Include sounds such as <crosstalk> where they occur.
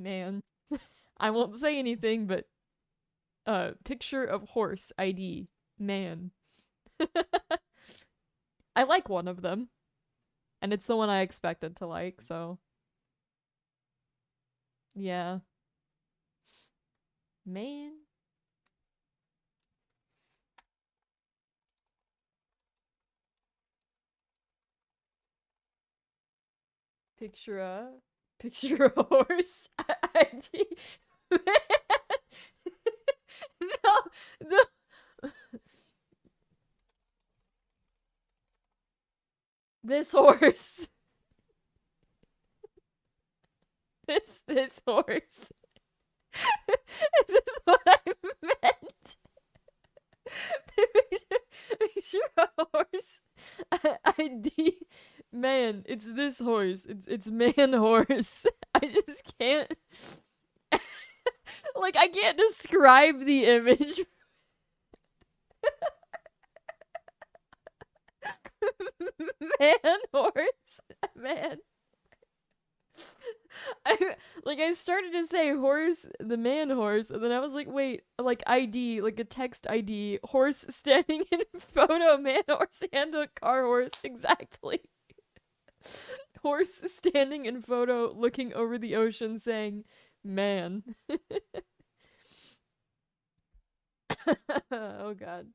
Man. <laughs> I won't say anything, but uh picture of horse ID. Man. <laughs> I like one of them. And it's the one I expected to like, so yeah. Man. Picture a picture a horse <laughs> ID. Man. <laughs> no, no. This horse. <laughs> This this horse. this is what I meant. picture a horse. ID. Man, it's this horse. It's it's man <laughs> horse. <laughs> I just can't. <laughs> like I can't describe the image. man horse. Man. I like I started to say horse, the man horse, and then I was like, wait, like ID, like a text ID, horse standing in photo, man horse and a car horse, exactly. <laughs> horse standing in photo, looking over the ocean, saying, "Man." <laughs> oh God.